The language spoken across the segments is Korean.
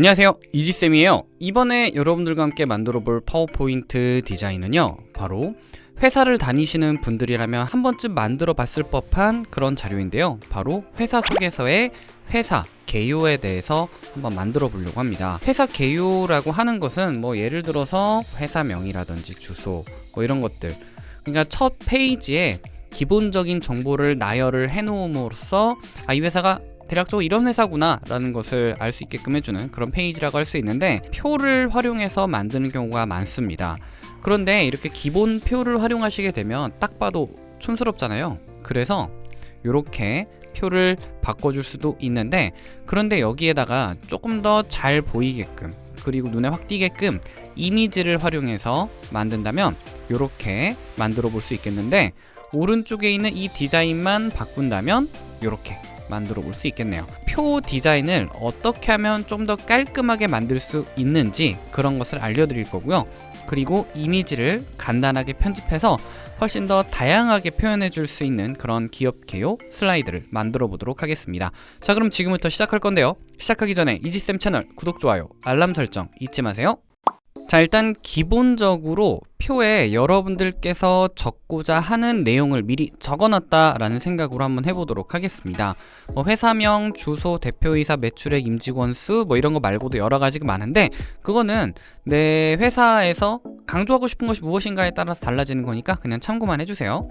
안녕하세요. 이지쌤이에요. 이번에 여러분들과 함께 만들어 볼 파워포인트 디자인은요 바로 회사를 다니시는 분들이라면 한 번쯤 만들어 봤을 법한 그런 자료인데요. 바로 회사 속에서의 회사 개요에 대해서 한번 만들어 보려고 합니다. 회사 개요라고 하는 것은 뭐 예를 들어서 회사명이라든지 주소 뭐 이런 것들. 그러니까 첫 페이지에 기본적인 정보를 나열을 해 놓음으로써 아, 이 회사가 대략적으로 이런 회사구나 라는 것을 알 수 있게끔 해주는 그런 페이지라고 할 수 있는데 표를 활용해서 만드는 경우가 많습니다. 그런데 이렇게 기본 표를 활용하시게 되면 딱 봐도 촌스럽잖아요. 그래서 이렇게 표를 바꿔줄 수도 있는데 그런데 여기에다가 조금 더 잘 보이게끔 그리고 눈에 확 띄게끔 이미지를 활용해서 만든다면 이렇게 만들어 볼 수 있겠는데 오른쪽에 있는 이 디자인만 바꾼다면 이렇게 만들어 볼 수 있겠네요. 표 디자인을 어떻게 하면 좀 더 깔끔하게 만들 수 있는지 그런 것을 알려드릴 거고요. 그리고 이미지를 간단하게 편집해서 훨씬 더 다양하게 표현해 줄 수 있는 그런 기업 개요 슬라이드를 만들어 보도록 하겠습니다. 자 그럼 지금부터 시작할 건데요. 시작하기 전에 이지쌤 채널 구독, 좋아요, 알람 설정 잊지 마세요 자 일단 기본적으로 표에 여러분들께서 적고자 하는 내용을 미리 적어놨다 라는 생각으로 한번 해보도록 하겠습니다. 뭐 회사명, 주소, 대표이사, 매출액, 임직원 수 뭐 이런 거 말고도 여러 가지가 많은데 그거는 내 회사에서 강조하고 싶은 것이 무엇인가에 따라서 달라지는 거니까 그냥 참고만 해주세요.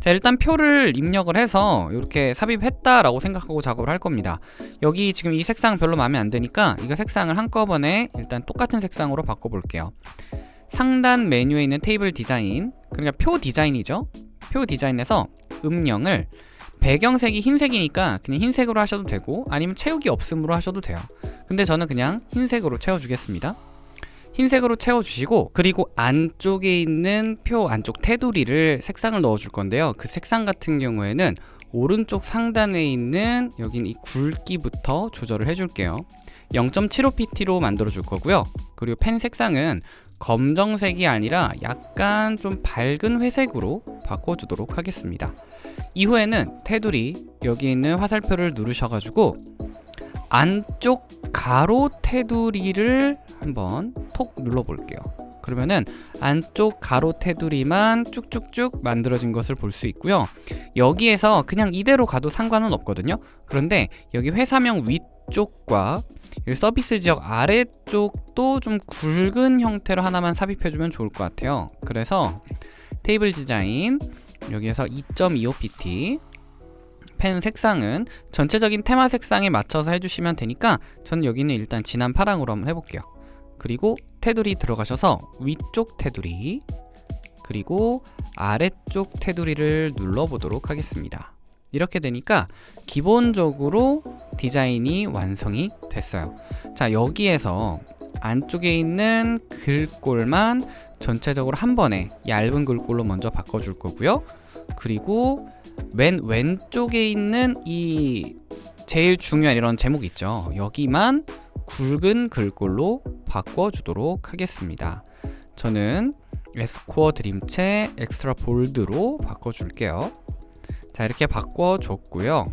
자 일단 표를 입력을 해서 이렇게 삽입했다 라고 생각하고 작업을 할 겁니다. 여기 지금 이 색상 별로 마음에 안 드니까 이거 색상을 한꺼번에 일단 똑같은 색상으로 바꿔볼게요 상단 메뉴에 있는 테이블 디자인 그러니까 표 디자인이죠. 표 디자인에서 음영을 배경색이 흰색이니까 그냥 흰색으로 하셔도 되고 아니면 채우기 없음으로 하셔도 돼요. 근데 저는 그냥 흰색으로 채워주겠습니다. 흰색으로 채워주시고 그리고 안쪽에 있는 표 안쪽 테두리를 색상을 넣어줄 건데요. 그 색상 같은 경우에는 오른쪽 상단에 있는 여긴 이 굵기부터 조절을 해줄게요. 0.75pt로 만들어 줄 거고요 그리고 펜 색상은 검정색이 아니라 약간 좀 밝은 회색으로 바꿔주도록 하겠습니다. 이후에는 테두리 여기 있는 화살표를 누르셔가지고 안쪽 가로 테두리를 한번 톡 눌러 볼게요. 그러면은 안쪽 가로 테두리만 쭉쭉쭉 만들어진 것을 볼 수 있고요. 여기에서 그냥 이대로 가도 상관은 없거든요. 그런데 여기 회사명 위쪽과 서비스 지역 아래쪽도 좀 굵은 형태로 하나만 삽입해주면 좋을 것 같아요. 그래서 테이블 디자인 여기에서 2.25pt 펜 색상은 전체적인 테마 색상에 맞춰서 해주시면 되니까 저는 여기는 일단 진한 파랑으로 한번 해볼게요. 그리고 테두리 들어가셔서 위쪽 테두리 그리고 아래쪽 테두리를 눌러보도록 하겠습니다 이렇게 되니까 기본적으로 디자인이 완성이 됐어요. 자 여기에서 안쪽에 있는 글꼴만 전체적으로 한 번에 얇은 글꼴로 먼저 바꿔줄 거고요. 그리고 맨 왼쪽에 있는 이 제일 중요한 이런 제목 있죠? 여기만 굵은 글꼴로 바꿔주도록 하겠습니다. 저는 에스코어 드림체 엑스트라 볼드로 바꿔줄게요 자 이렇게 바꿔줬고요.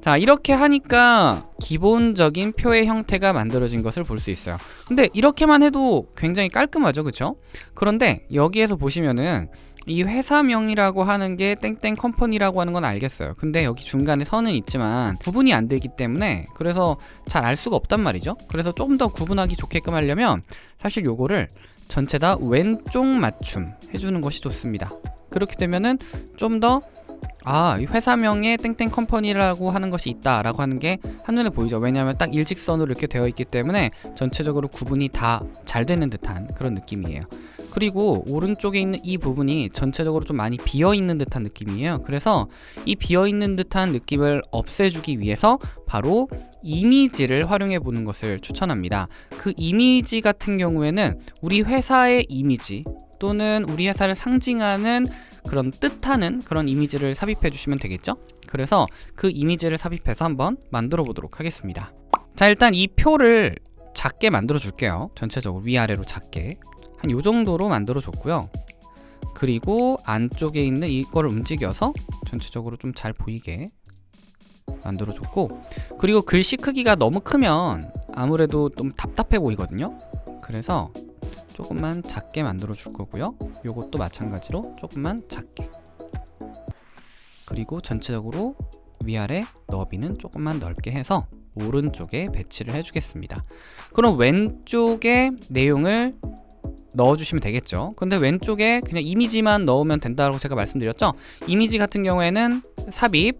자 이렇게 하니까 기본적인 표의 형태가 만들어진 것을 볼 수 있어요. 근데 이렇게만 해도 굉장히 깔끔하죠 그쵸? 그런데 여기에서 보시면은 이 회사명이라고 하는 게 땡땡 컴퍼니라고 하는 건 알겠어요. 근데 여기 중간에 선은 있지만 구분이 안 되기 때문에 그래서 잘 알 수가 없단 말이죠. 그래서 조금 더 구분하기 좋게끔 하려면 사실 요거를 전체 다 왼쪽 맞춤 해주는 것이 좋습니다. 그렇게 되면은 좀더 아, 회사명에 땡땡 컴퍼니라고 하는 것이 있다 라고 하는 게 한눈에 보이죠. 왜냐하면 딱 일직선으로 이렇게 되어 있기 때문에 전체적으로 구분이 다 잘 되는 듯한 그런 느낌이에요. 그리고 오른쪽에 있는 이 부분이 전체적으로 좀 많이 비어있는 듯한 느낌이에요. 그래서 이 비어있는 듯한 느낌을 없애주기 위해서 바로 이미지를 활용해 보는 것을 추천합니다. 그 이미지 같은 경우에는 우리 회사의 이미지 또는 우리 회사를 상징하는 그런 뜻하는 그런 이미지를 삽입해 주시면 되겠죠? 그래서 그 이미지를 삽입해서 한번 만들어 보도록 하겠습니다. 자 일단 이 표를 작게 만들어 줄게요. 전체적으로 위아래로 작게. 한 요정도로 만들어 줬고요. 그리고 안쪽에 있는 이거를 움직여서 전체적으로 좀 잘 보이게 만들어 줬고 그리고 글씨 크기가 너무 크면 아무래도 좀 답답해 보이거든요? 그래서 조금만 작게 만들어 줄 거고요. 요것도 마찬가지로 조금만 작게. 그리고 전체적으로 위아래 너비는 조금만 넓게 해서 오른쪽에 배치를 해주겠습니다. 그럼 왼쪽에 내용을 넣어주시면 되겠죠? 근데 왼쪽에 그냥 이미지만 넣으면 된다고 제가 말씀드렸죠? 이미지 같은 경우에는 삽입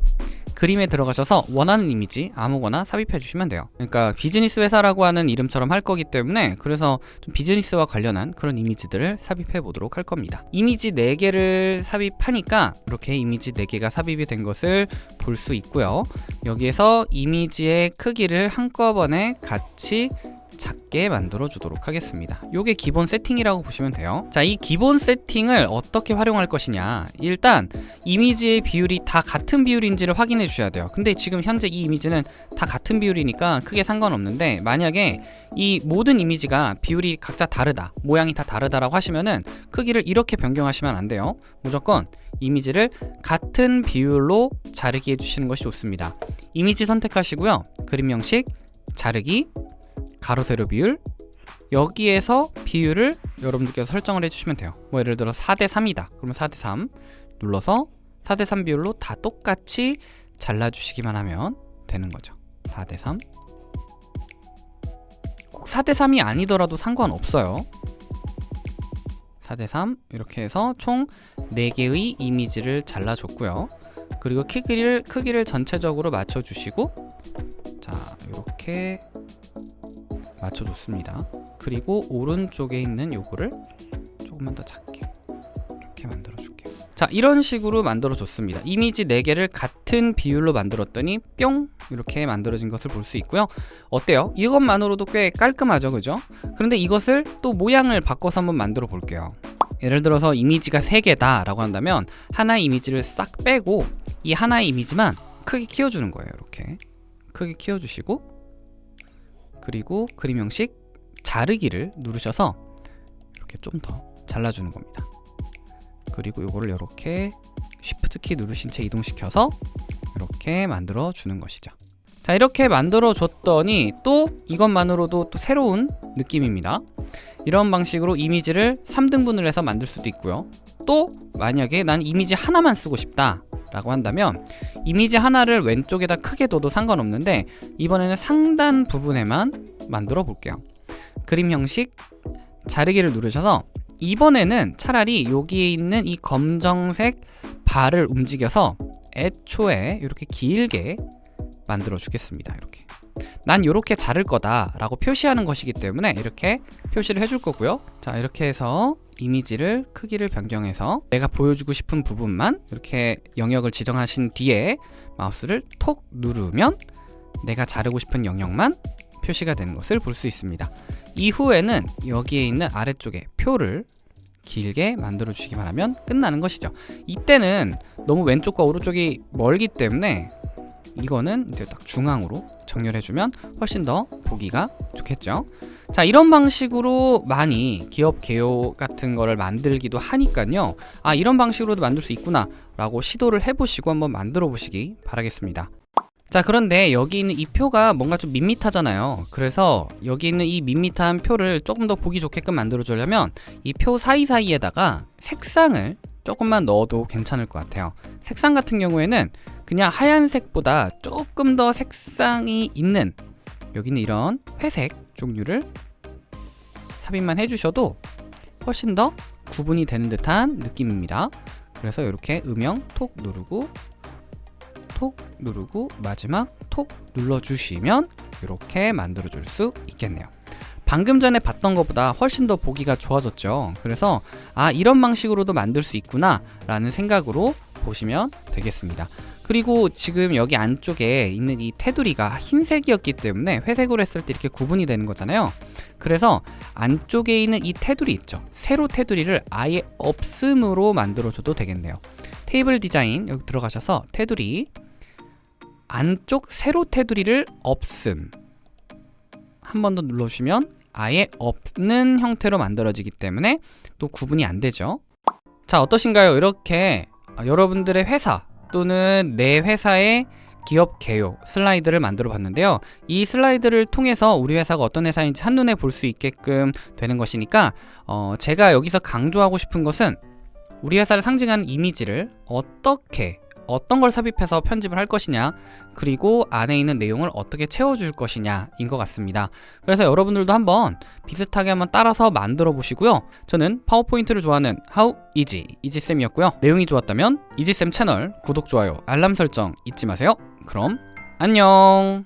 그림에 들어가셔서 원하는 이미지 아무거나 삽입해 주시면 돼요. 그러니까 비즈니스 회사라고 하는 이름처럼 할 거기 때문에 그래서 좀 비즈니스와 관련한 그런 이미지들을 삽입해 보도록 할 겁니다. 이미지 4개를 삽입하니까 이렇게 이미지 4개가 삽입이 된 것을 볼 수 있고요. 여기에서 이미지의 크기를 한꺼번에 같이 작게 만들어 주도록 하겠습니다. 요게 기본 세팅이라고 보시면 돼요. 자 이 기본 세팅을 어떻게 활용할 것이냐? 일단 이미지의 비율이 다 같은 비율인지를 확인해 주셔야 돼요. 근데 지금 현재 이 이미지는 다 같은 비율이니까 크게 상관없는데 만약에 이 모든 이미지가 비율이 각자 다르다 모양이 다 다르다라고 하시면은 크기를 이렇게 변경하시면 안 돼요. 무조건 이미지를 같은 비율로 자르기 해주시는 것이 좋습니다. 이미지 선택하시고요. 그림 형식 자르기 가로 세로 비율. 여기에서 비율을 여러분들께서 설정을 해주시면 돼요. 뭐 예를 들어 4대 3이다. 그러면 4대 3 눌러서 4대 3 비율로 다 똑같이 잘라주시기만 하면 되는 거죠. 4대 3 꼭 4대 3이 아니더라도 상관없어요. 4대 3 이렇게 해서 총 4개의 이미지를 잘라줬고요. 그리고 크기를, 크기를 전체적으로 맞춰주시고 자 이렇게 맞춰줬습니다. 그리고 오른쪽에 있는 요거를 조금만 더 작게 이렇게 만들어 줄게요. 자 이런 식으로 만들어 줬습니다. 이미지 4개를 같은 비율로 만들었더니 뿅! 이렇게 만들어진 것을 볼 수 있고요. 어때요? 이것만으로도 꽤 깔끔하죠 그죠? 그런데 이것을 또 모양을 바꿔서 한번 만들어 볼게요. 예를 들어서 이미지가 3개다 라고 한다면 하나의 이미지를 싹 빼고 이 하나의 이미지만 크게 키워주는 거예요 이렇게. 크게 키워주시고 그리고 그림 형식 자르기를 누르셔서 이렇게 좀 더 잘라주는 겁니다. 그리고 이거를 이렇게 쉬프트 키 누르신 채 이동시켜서 이렇게 만들어 주는 것이죠. 자 이렇게 만들어 줬더니 또 이것만으로도 또 새로운 느낌입니다. 이런 방식으로 이미지를 3등분을 해서 만들 수도 있고요. 또 만약에 난 이미지 하나만 쓰고 싶다 라고 한다면 이미지 하나를 왼쪽에다 크게 둬도 상관없는데 이번에는 상단 부분에만 만들어 볼게요. 그림 형식 자르기를 누르셔서 이번에는 차라리 여기에 있는 이 검정색 발을 움직여서 애초에 이렇게 길게 만들어 주겠습니다. 이렇게 난 이렇게 자를 거다 라고 표시하는 것이기 때문에 이렇게 표시를 해줄 거고요. 자 이렇게 해서 이미지를 크기를 변경해서 내가 보여주고 싶은 부분만 이렇게 영역을 지정하신 뒤에 마우스를 톡 누르면 내가 자르고 싶은 영역만 표시가 되는 것을 볼 수 있습니다. 이후에는 여기에 있는 아래쪽에 표를 길게 만들어 주시기만 하면 끝나는 것이죠. 이때는 너무 왼쪽과 오른쪽이 멀기 때문에 이거는 이제 딱 중앙으로 정렬해주면 훨씬 더 보기가 좋겠죠. 자 이런 방식으로 많이 기업 개요 같은 거를 만들기도 하니까요. 아 이런 방식으로도 만들 수 있구나 라고 시도를 해보시고 한번 만들어 보시기 바라겠습니다. 자 그런데 여기 있는 이 표가 뭔가 좀 밋밋하잖아요. 그래서 여기 있는 이 밋밋한 표를 조금 더 보기 좋게끔 만들어 주려면 이 표 사이사이에다가 색상을 조금만 넣어도 괜찮을 것 같아요. 색상 같은 경우에는 그냥 하얀색보다 조금 더 색상이 있는 여기는 이런 회색 종류를 삽입만 해주셔도 훨씬 더 구분이 되는 듯한 느낌입니다. 그래서 이렇게 음영 톡 누르고 톡 누르고 마지막 톡 눌러주시면 이렇게 만들어 줄 수 있겠네요. 방금 전에 봤던 것보다 훨씬 더 보기가 좋아졌죠. 그래서 아 이런 방식으로도 만들 수 있구나 라는 생각으로 보시면 되겠습니다 그리고 지금 여기 안쪽에 있는 이 테두리가 흰색이었기 때문에 회색으로 했을 때 이렇게 구분이 되는 거잖아요. 그래서 안쪽에 있는 이 테두리 있죠? 세로 테두리를 아예 없음으로 만들어줘도 되겠네요. 테이블 디자인 여기 들어가셔서 테두리 안쪽 세로 테두리를 없음. 한 번 더 눌러주시면 아예 없는 형태로 만들어지기 때문에 또 구분이 안 되죠? 자 어떠신가요? 이렇게 여러분들의 회사 또는 내 회사의 기업 개요 슬라이드를 만들어 봤는데요. 이 슬라이드를 통해서 우리 회사가 어떤 회사인지 한눈에 볼 수 있게끔 되는 것이니까 어, 제가 여기서 강조하고 싶은 것은 우리 회사를 상징하는 이미지를 어떻게 어떤 걸 삽입해서 편집을 할 것이냐 그리고 안에 있는 내용을 어떻게 채워줄 것이냐 인 것 같습니다. 그래서 여러분들도 한번 비슷하게 한번 따라서 만들어 보시고요. 저는 파워포인트를 좋아하는 How Easy 이지쌤이었고요. 내용이 좋았다면 이지쌤 채널 구독, 좋아요, 알람 설정 잊지 마세요. 그럼 안녕